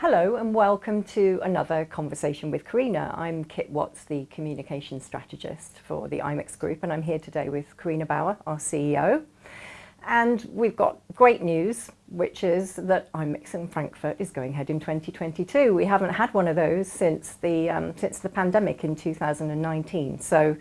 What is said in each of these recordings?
Hello and welcome to another conversation with Carina. I'm Kit Watts, the communication strategist for the IMEX Group, and I'm here today with Carina Bauer, our CEO. And we've got great news, which is that IMEX in Frankfurt is going ahead in 2022. We haven't had one of those since the, um, since the pandemic in 2019. So,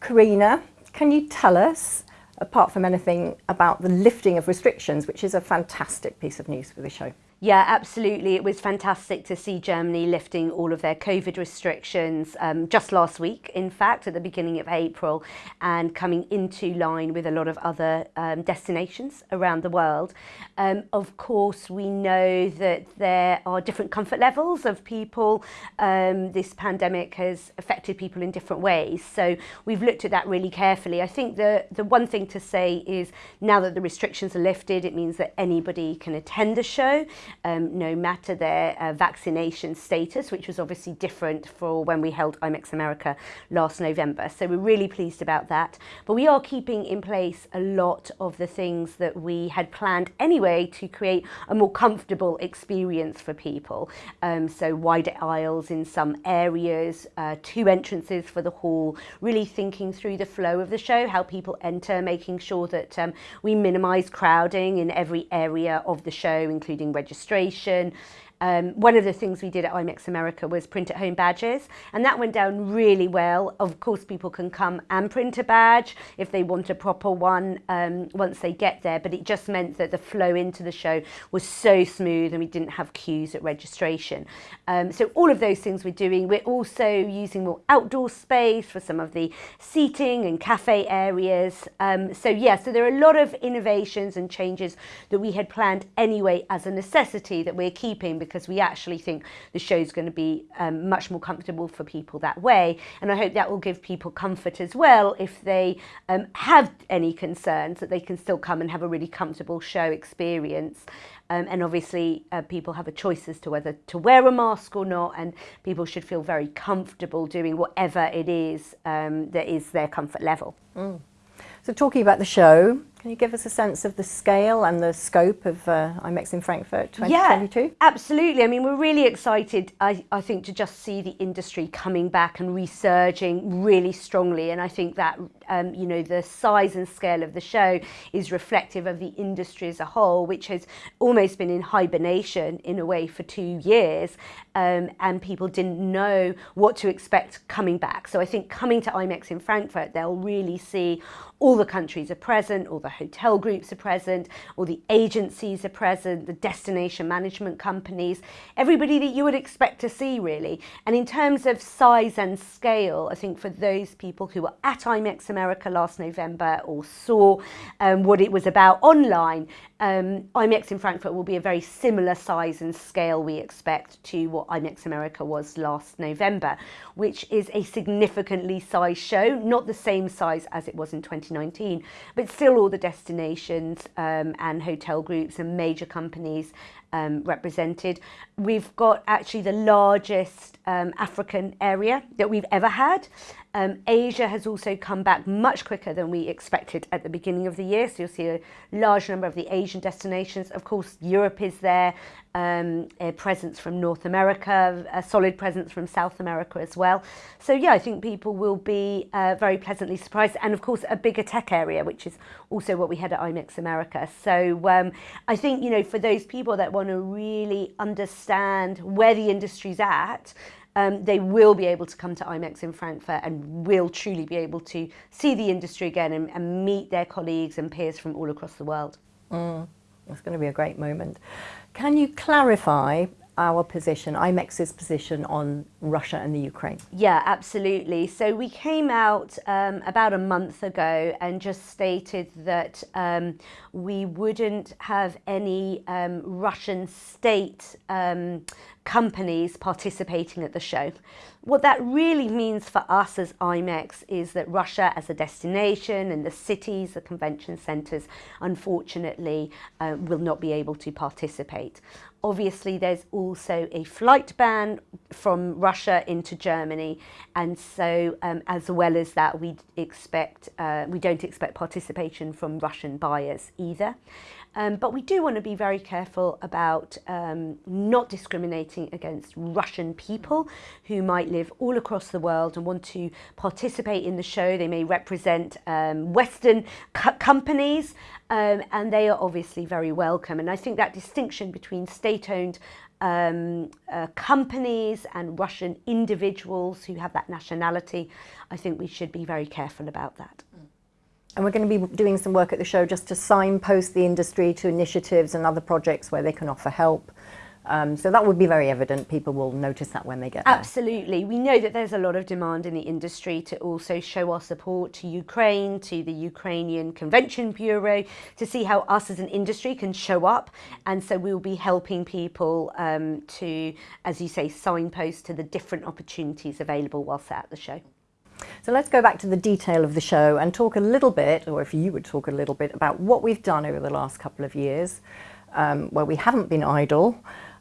Carina, can you tell us, apart from anything, about the lifting of restrictions, which is a fantastic piece of news for the show? Yeah, absolutely. It was fantastic to see Germany lifting all of their COVID restrictions um, just last week, in fact, at the beginning of April, and coming into line with a lot of other um, destinations around the world. Um, of course, we know that there are different comfort levels of people. Um, this pandemic has affected people in different ways. So we've looked at that really carefully. I think the, the one thing to say is now that the restrictions are lifted, it means that anybody can attend a show um, no matter their uh, vaccination status, which was obviously different for when we held IMEX America last November. So we're really pleased about that. But we are keeping in place a lot of the things that we had planned anyway to create a more comfortable experience for people. Um, so wider aisles in some areas, uh, two entrances for the hall, really thinking through the flow of the show, how people enter, making sure that um, we minimise crowding in every area of the show, including registration registration Um, one of the things we did at IMEX America was print at home badges and that went down really well. Of course people can come and print a badge if they want a proper one um, once they get there but it just meant that the flow into the show was so smooth and we didn't have queues at registration. Um, so all of those things we're doing. We're also using more outdoor space for some of the seating and cafe areas. Um, so yeah, so there are a lot of innovations and changes that we had planned anyway as a necessity that we're keeping because we actually think the show is going to be um, much more comfortable for people that way. And I hope that will give people comfort as well if they um, have any concerns that they can still come and have a really comfortable show experience. Um, and obviously uh, people have a choice as to whether to wear a mask or not and people should feel very comfortable doing whatever it is um, that is their comfort level. Mm. So talking about the show, can you give us a sense of the scale and the scope of uh, IMEX in Frankfurt 2022? Yeah, absolutely. I mean, we're really excited, I, I think, to just see the industry coming back and resurging really strongly. And I think that, um, you know, the size and scale of the show is reflective of the industry as a whole, which has almost been in hibernation in a way for two years. Um, and people didn't know what to expect coming back. So I think coming to IMEX in Frankfurt, they'll really see all the countries are present, all the the hotel groups are present, all the agencies are present, the destination management companies, everybody that you would expect to see really. And in terms of size and scale, I think for those people who were at IMEX America last November or saw um, what it was about online, um, IMEX in Frankfurt will be a very similar size and scale we expect to what IMEX America was last November, which is a significantly sized show, not the same size as it was in 2019, but still all the destinations um, and hotel groups and major companies um, represented. We've got actually the largest um, African area that we've ever had. Um, Asia has also come back much quicker than we expected at the beginning of the year. So you'll see a large number of the Asian destinations. Of course, Europe is there, um, a presence from North America, a solid presence from South America as well. So yeah, I think people will be uh, very pleasantly surprised. And of course, a bigger tech area, which is also what we had at IMEX America. So um, I think, you know, for those people that want to really understand where the industry's at, um, they will be able to come to IMEX in Frankfurt and will truly be able to see the industry again and, and meet their colleagues and peers from all across the world. Mm, it's going to be a great moment. Can you clarify our position, IMEX's position on Russia and the Ukraine? Yeah, absolutely. So we came out um, about a month ago and just stated that um, we wouldn't have any um, Russian state um, companies participating at the show. What that really means for us as IMEX is that Russia as a destination and the cities, the convention centres, unfortunately uh, will not be able to participate. Obviously, there's also a flight ban from Russia into Germany, and so um, as well as that, we expect uh, we don't expect participation from Russian buyers either. Um, but we do want to be very careful about um, not discriminating against Russian people who might live all across the world and want to participate in the show. They may represent um, Western co companies um, and they are obviously very welcome. And I think that distinction between state-owned um, uh, companies and Russian individuals who have that nationality, I think we should be very careful about that. And we're going to be doing some work at the show just to signpost the industry to initiatives and other projects where they can offer help. Um, so that would be very evident. People will notice that when they get there. Absolutely. We know that there's a lot of demand in the industry to also show our support to Ukraine, to the Ukrainian Convention Bureau, to see how us as an industry can show up. And so we'll be helping people um, to, as you say, signpost to the different opportunities available whilst at the show. So let's go back to the detail of the show and talk a little bit, or if you would talk a little bit, about what we've done over the last couple of years, um, where we haven't been idle,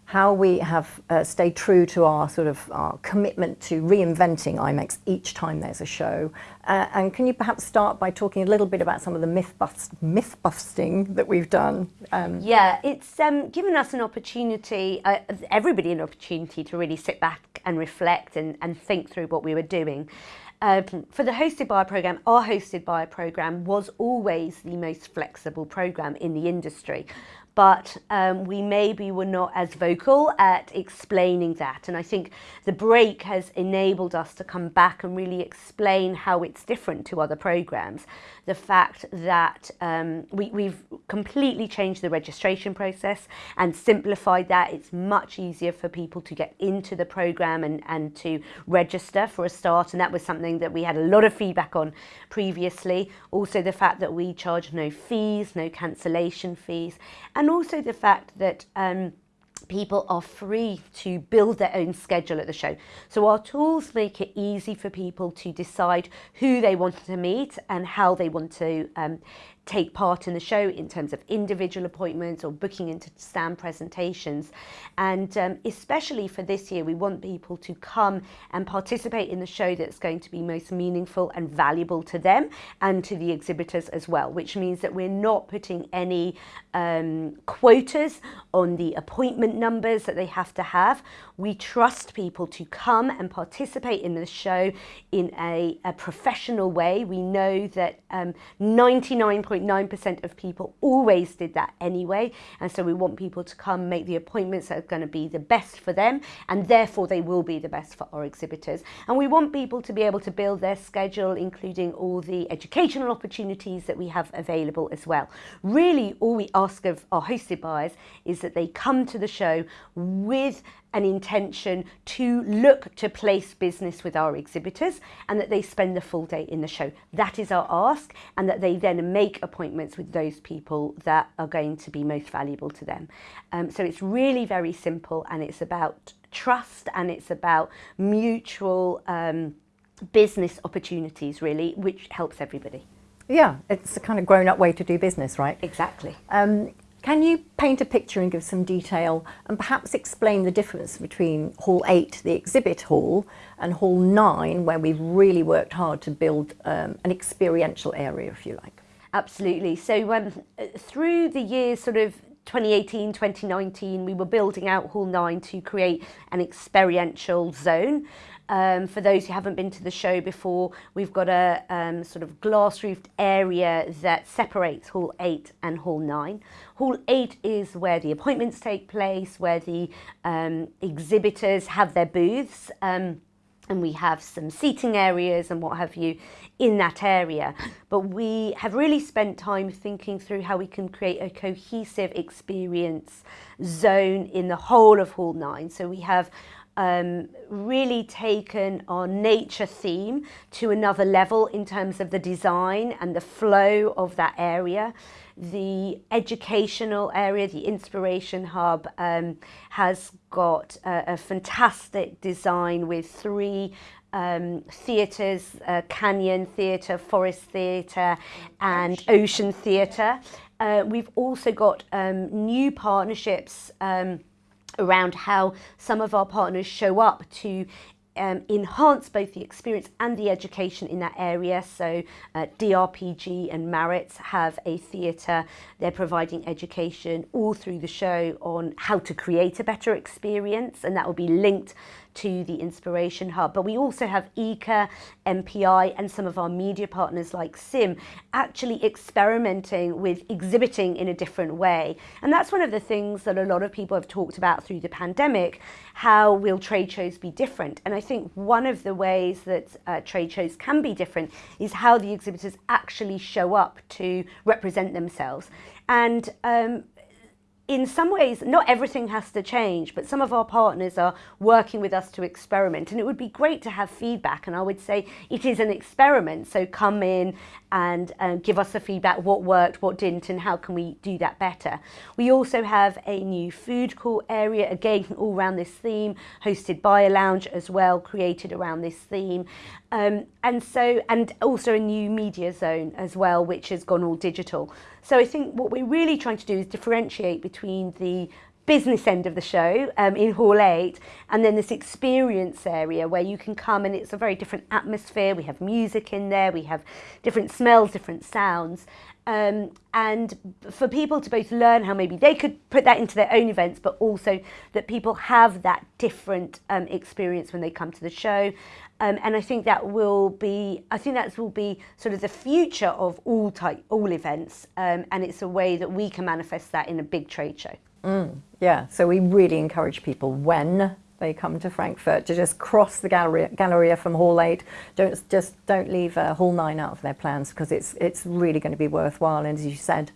how we have uh, stayed true to our sort of our commitment to reinventing IMEX each time there's a show. Uh, and can you perhaps start by talking a little bit about some of the myth, bust, myth busting that we've done? Um, yeah, it's um, given us an opportunity, uh, everybody an opportunity to really sit back and reflect and, and think through what we were doing. Um, for the hosted a program, our hosted a program was always the most flexible program in the industry but um, we maybe were not as vocal at explaining that. And I think the break has enabled us to come back and really explain how it's different to other programs. The fact that um, we, we've completely changed the registration process and simplified that. It's much easier for people to get into the program and, and to register for a start. And that was something that we had a lot of feedback on previously. Also the fact that we charge no fees, no cancellation fees. And and also the fact that um, people are free to build their own schedule at the show. So our tools make it easy for people to decide who they want to meet and how they want to um, take part in the show in terms of individual appointments or booking into stand presentations. And um, especially for this year, we want people to come and participate in the show that's going to be most meaningful and valuable to them and to the exhibitors as well, which means that we're not putting any um, quotas on the appointment numbers that they have to have. We trust people to come and participate in the show in a, a professional way. We know that 99.9% um, of people always did that anyway. And so we want people to come make the appointments that are going to be the best for them. And therefore they will be the best for our exhibitors. And we want people to be able to build their schedule, including all the educational opportunities that we have available as well. Really, all we ask of our hosted buyers is that they come to the show with an intention to look to place business with our exhibitors and that they spend the full day in the show. That is our ask and that they then make appointments with those people that are going to be most valuable to them. Um, so it's really very simple and it's about trust and it's about mutual um, business opportunities really, which helps everybody. Yeah, it's a kind of grown up way to do business, right? Exactly. Um, can you paint a picture and give some detail and perhaps explain the difference between Hall 8, the exhibit hall, and Hall 9, where we've really worked hard to build um, an experiential area, if you like? Absolutely. So um, through the years sort of 2018, 2019, we were building out Hall 9 to create an experiential zone. Um, for those who haven't been to the show before, we've got a um, sort of glass roofed area that separates Hall 8 and Hall 9. Hall 8 is where the appointments take place, where the um, exhibitors have their booths. Um, and we have some seating areas and what have you in that area. But we have really spent time thinking through how we can create a cohesive experience zone in the whole of Hall 9. So we have um, really taken our nature theme to another level in terms of the design and the flow of that area. The educational area, the Inspiration Hub, um, has got a, a fantastic design with three um, theatres, uh, Canyon Theatre, Forest Theatre and Ocean Theatre. Uh, we've also got um, new partnerships um, around how some of our partners show up to um, enhance both the experience and the education in that area. So uh, DRPG and Maritz have a theatre. They're providing education all through the show on how to create a better experience and that will be linked to the Inspiration Hub. But we also have ICA, MPI and some of our media partners like SIM actually experimenting with exhibiting in a different way. And that's one of the things that a lot of people have talked about through the pandemic, how will trade shows be different? And I think one of the ways that uh, trade shows can be different is how the exhibitors actually show up to represent themselves. And um, in some ways, not everything has to change, but some of our partners are working with us to experiment. And it would be great to have feedback. And I would say it is an experiment. So come in and uh, give us a feedback, what worked, what didn't, and how can we do that better. We also have a new food court area, again, all around this theme, hosted by a lounge as well, created around this theme. Um, and so, and also a new media zone as well, which has gone all digital. So I think what we're really trying to do is differentiate between the business end of the show um, in Hall 8 and then this experience area where you can come and it's a very different atmosphere. We have music in there, we have different smells, different sounds. Um, and for people to both learn how maybe they could put that into their own events, but also that people have that different um, experience when they come to the show. Um, and I think that will be, I think that will be sort of the future of all type, all events. Um, and it's a way that we can manifest that in a big trade show. Mm, yeah, so we really encourage people when they come to Frankfurt to just cross the Galleria, Galleria from Hall 8. Don't, just don't leave uh, Hall 9 out of their plans because it's, it's really going to be worthwhile. And as you said,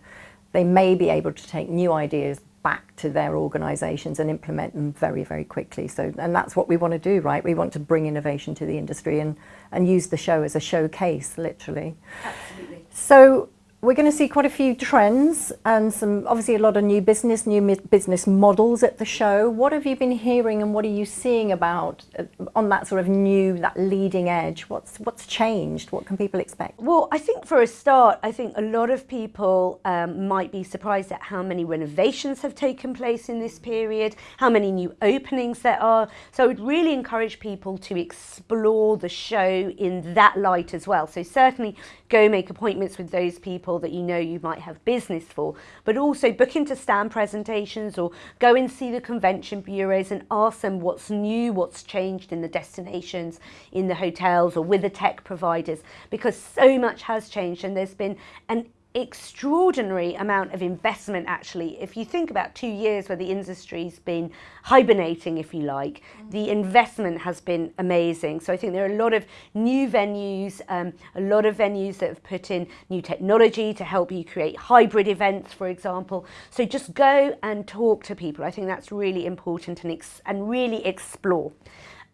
they may be able to take new ideas back to their organisations and implement them very, very quickly. So, and that's what we want to do, right? We want to bring innovation to the industry and, and use the show as a showcase, literally. Absolutely. So we're going to see quite a few trends and some obviously a lot of new business, new business models at the show. What have you been hearing and what are you seeing about uh, on that sort of new, that leading edge? What's what's changed? What can people expect? Well, I think for a start, I think a lot of people um, might be surprised at how many renovations have taken place in this period, how many new openings there are. So I would really encourage people to explore the show in that light as well. So certainly go make appointments with those people that you know you might have business for, but also book into stand presentations or go and see the convention bureaus and ask them what's new, what's changed in the destinations, in the hotels or with the tech providers, because so much has changed and there's been an extraordinary amount of investment actually. If you think about two years where the industry's been hibernating if you like mm. the investment has been amazing. So I think there are a lot of new venues um, a lot of venues that have put in new technology to help you create hybrid events for example. So just go and talk to people. I think that's really important and, and really explore.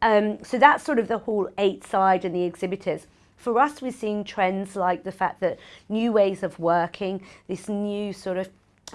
Um, so that's sort of the Hall 8 side and the exhibitors for us, we're seeing trends like the fact that new ways of working, this new sort of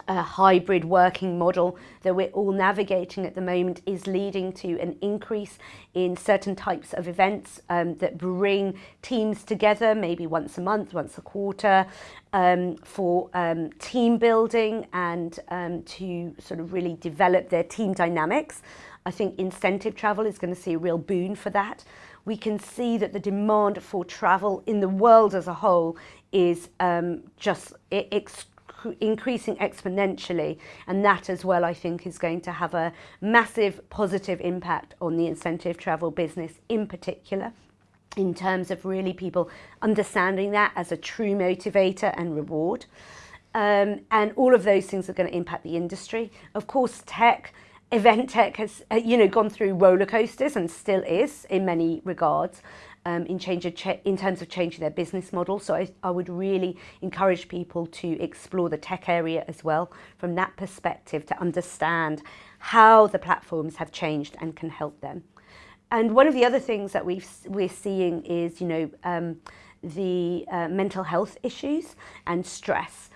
uh, hybrid working model that we're all navigating at the moment is leading to an increase in certain types of events um, that bring teams together maybe once a month, once a quarter um, for um, team building and um, to sort of really develop their team dynamics. I think incentive travel is going to see a real boon for that we can see that the demand for travel in the world as a whole is um, just ex increasing exponentially and that as well I think is going to have a massive positive impact on the incentive travel business in particular in terms of really people understanding that as a true motivator and reward. Um, and all of those things are going to impact the industry. Of course, tech, event tech has uh, you know gone through roller coasters and still is in many regards um, in change of in terms of changing their business model. So I, I would really encourage people to explore the tech area as well from that perspective to understand how the platforms have changed and can help them. And one of the other things that we've, we're seeing is, you know, um, the uh, mental health issues and stress.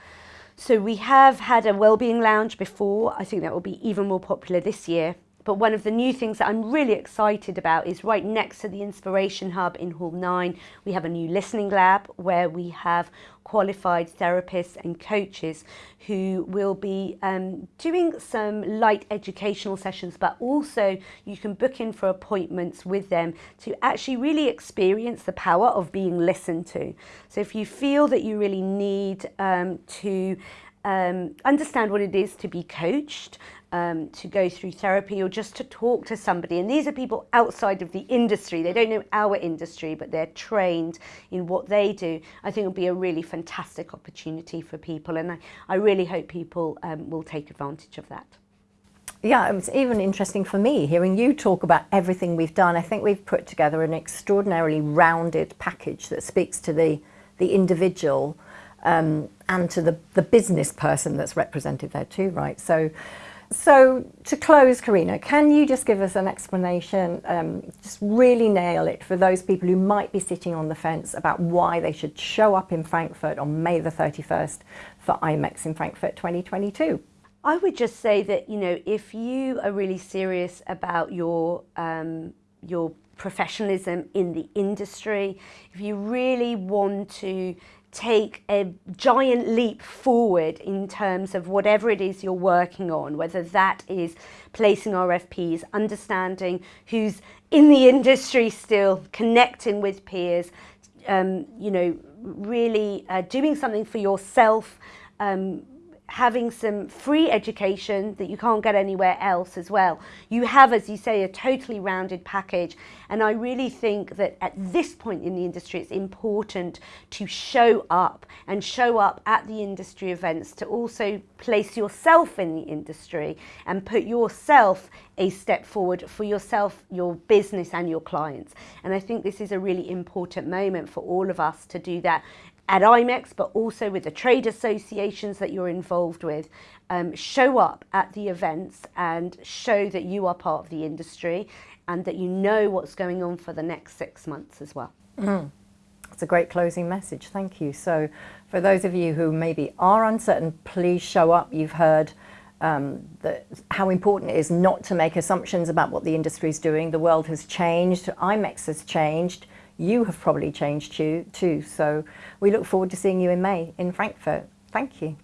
So we have had a wellbeing lounge before. I think that will be even more popular this year. But one of the new things that I'm really excited about is right next to the Inspiration Hub in Hall 9, we have a new listening lab where we have qualified therapists and coaches who will be um, doing some light educational sessions, but also you can book in for appointments with them to actually really experience the power of being listened to. So if you feel that you really need um, to um, understand what it is to be coached, um, to go through therapy or just to talk to somebody. And these are people outside of the industry. They don't know our industry, but they're trained in what they do. I think it'll be a really fantastic opportunity for people. And I, I really hope people um, will take advantage of that. Yeah, it's even interesting for me hearing you talk about everything we've done. I think we've put together an extraordinarily rounded package that speaks to the, the individual um, and to the, the business person that's represented there too, right? So so to close, Carina, can you just give us an explanation, um, just really nail it for those people who might be sitting on the fence about why they should show up in Frankfurt on May the 31st for IMEX in Frankfurt 2022? I would just say that, you know, if you are really serious about your, um, your professionalism in the industry, if you really want to take a giant leap forward in terms of whatever it is you're working on, whether that is placing RFPs, understanding who's in the industry still, connecting with peers, um, you know, really uh, doing something for yourself, um, having some free education that you can't get anywhere else as well. You have, as you say, a totally rounded package. And I really think that at this point in the industry, it's important to show up and show up at the industry events to also place yourself in the industry and put yourself a step forward for yourself, your business and your clients. And I think this is a really important moment for all of us to do that at IMEX, but also with the trade associations that you're involved with, um, show up at the events and show that you are part of the industry and that you know what's going on for the next six months as well. Mm. That's a great closing message. Thank you. So for those of you who maybe are uncertain, please show up. You've heard um, that how important it is not to make assumptions about what the industry is doing. The world has changed. IMEX has changed you have probably changed too. So we look forward to seeing you in May in Frankfurt. Thank you.